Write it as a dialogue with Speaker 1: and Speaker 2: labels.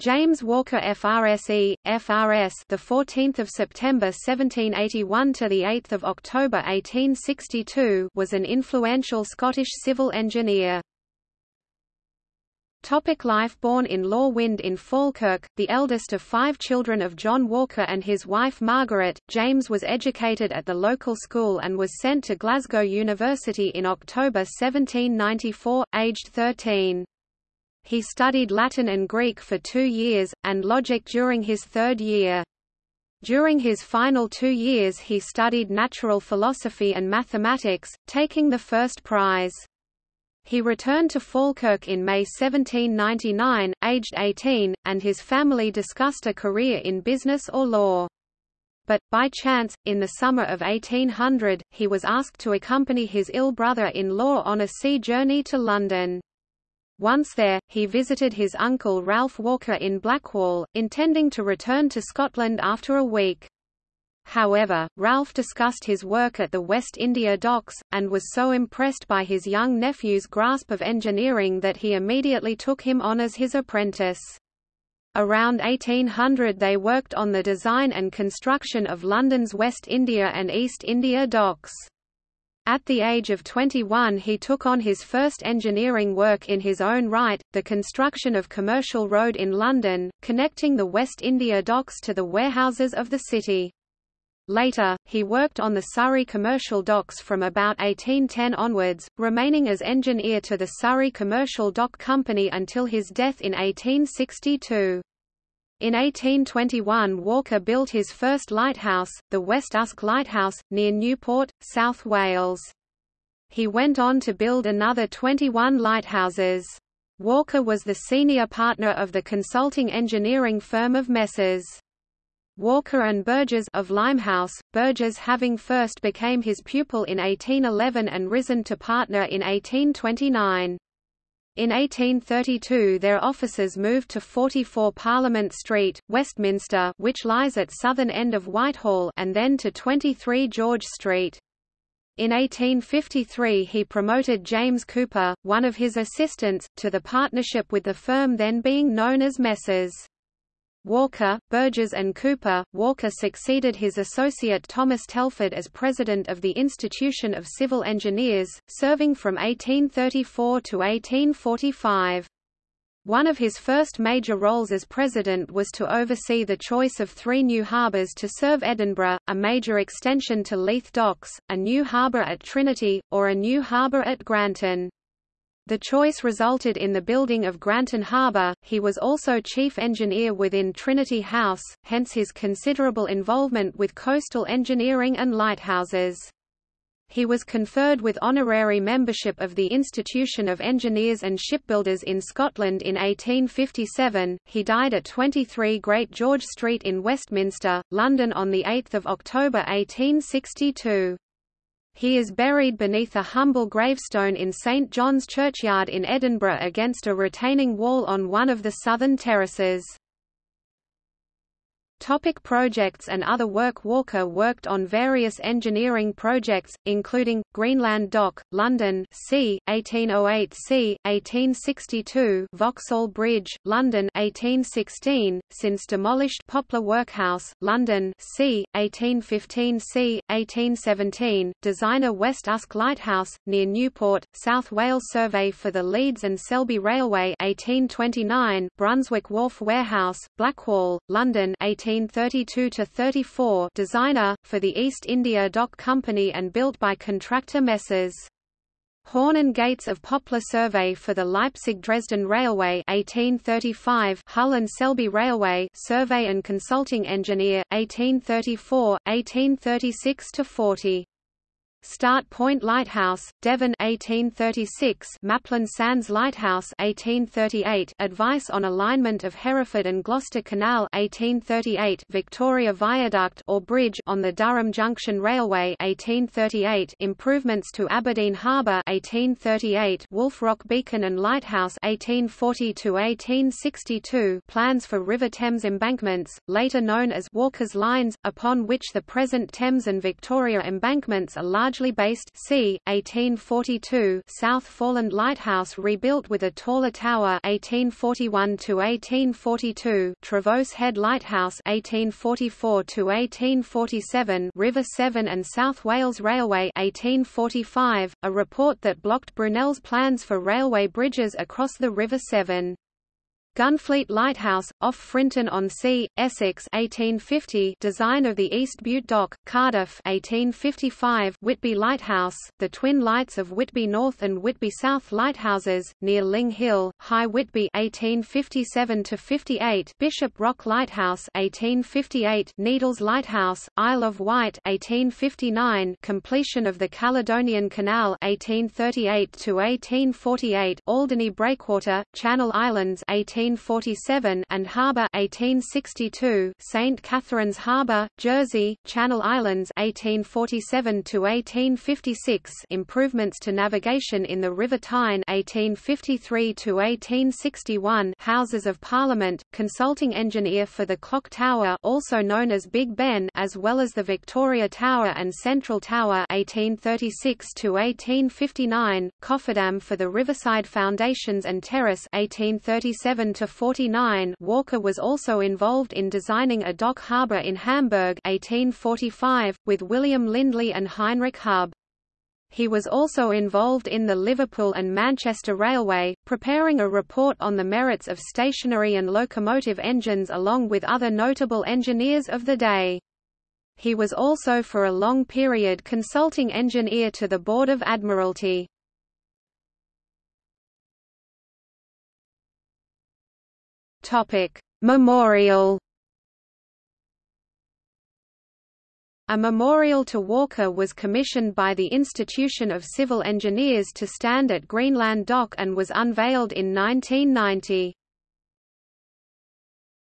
Speaker 1: James Walker FRSE, FRS, the 14th of September 1781 to the 8th of October 1862, was an influential Scottish civil engineer. Topic life Born in Law Wynd in Falkirk, the eldest of five children of John Walker and his wife Margaret, James was educated at the local school and was sent to Glasgow University in October 1794, aged 13. He studied Latin and Greek for two years, and logic during his third year. During his final two years he studied natural philosophy and mathematics, taking the first prize. He returned to Falkirk in May 1799, aged 18, and his family discussed a career in business or law. But, by chance, in the summer of 1800, he was asked to accompany his ill brother-in-law on a sea journey to London. Once there, he visited his uncle Ralph Walker in Blackwall, intending to return to Scotland after a week. However, Ralph discussed his work at the West India Docks, and was so impressed by his young nephew's grasp of engineering that he immediately took him on as his apprentice. Around 1800 they worked on the design and construction of London's West India and East India docks. At the age of 21 he took on his first engineering work in his own right, the construction of Commercial Road in London, connecting the West India docks to the warehouses of the city. Later, he worked on the Surrey commercial docks from about 1810 onwards, remaining as engineer to the Surrey Commercial Dock Company until his death in 1862. In 1821 Walker built his first lighthouse, the West Usk Lighthouse, near Newport, South Wales. He went on to build another 21 lighthouses. Walker was the senior partner of the consulting engineering firm of Messrs. Walker and Burgess of Limehouse, Burgess having first became his pupil in 1811 and risen to partner in 1829. In 1832 their offices moved to 44 Parliament Street, Westminster which lies at southern end of Whitehall and then to 23 George Street. In 1853 he promoted James Cooper, one of his assistants, to the partnership with the firm then being known as Messrs. Walker, Burgess and Cooper. Walker succeeded his associate Thomas Telford as president of the Institution of Civil Engineers, serving from 1834 to 1845. One of his first major roles as president was to oversee the choice of three new harbours to serve Edinburgh, a major extension to Leith Docks, a new harbour at Trinity, or a new harbour at Granton. The choice resulted in the building of Granton Harbour. He was also chief engineer within Trinity House, hence his considerable involvement with coastal engineering and lighthouses. He was conferred with honorary membership of the Institution of Engineers and Shipbuilders in Scotland in 1857. He died at 23 Great George Street in Westminster, London on 8 October 1862. He is buried beneath a humble gravestone in St John's Churchyard in Edinburgh against a retaining wall on one of the southern terraces. Topic projects and other work Walker worked on various engineering projects, including, Greenland Dock, London c. 1808 c. 1862 Vauxhall Bridge, London 1816, since demolished Poplar Workhouse, London c. 1815 c. 1817, designer West Usk Lighthouse, near Newport, South Wales Survey for the Leeds and Selby Railway 1829, Brunswick Wharf Warehouse, Blackwall, London 18 1832–34 designer, for the East India Dock Company and built by contractor Messrs. Horn and Gates of Poplar Survey for the Leipzig-Dresden Railway 1835 Hull and Selby Railway Survey and Consulting Engineer 1834 1836 Start Point Lighthouse, Devon 1836 Maplin Sands Lighthouse 1838 Advice on alignment of Hereford and Gloucester Canal 1838 Victoria Viaduct or Bridge on the Durham Junction Railway 1838 Improvements to Aberdeen Harbour 1838 Wolf Rock Beacon and Lighthouse 1840 to 1862 Plans for River Thames embankments, later known as Walker's Lines, upon which the present Thames and Victoria embankments are largely Rangeley-based c. 1842 South Foreland Lighthouse rebuilt with a taller tower 1841 to 1842 Trevose Head Lighthouse 1844 to 1847 River Severn and South Wales Railway 1845 a report that blocked Brunel's plans for railway bridges across the River Severn Gunfleet Lighthouse, off Frinton-on-Sea, Essex 1850 design of the East Bute Dock, Cardiff 1855 Whitby Lighthouse, the twin lights of Whitby North and Whitby South lighthouses, near Ling Hill, High Whitby 1857–58 Bishop Rock Lighthouse 1858 Needles Lighthouse, Isle of Wight 1859 completion of the Caledonian Canal 1838–1848 Alderney Breakwater, Channel Islands 18 1847 and Harbour 1862, St Catherine's Harbour, Jersey, Channel Islands 1847 to 1856, improvements to navigation in the River Tyne 1853 to 1861, Houses of Parliament, consulting engineer for the Clock Tower, also known as Big Ben, as well as the Victoria Tower and Central Tower 1836 to 1859, cofferdam for the Riverside Foundations and Terrace 1837 to 49 Walker was also involved in designing a dock harbour in Hamburg 1845, with William Lindley and Heinrich Hub. He was also involved in the Liverpool and Manchester Railway, preparing a report on the merits of stationary and locomotive engines along with other notable engineers of the day. He was also for a long period consulting engineer to the Board of Admiralty. Memorial. A memorial to Walker was commissioned by the Institution of Civil Engineers to stand at Greenland Dock and was unveiled in 1990.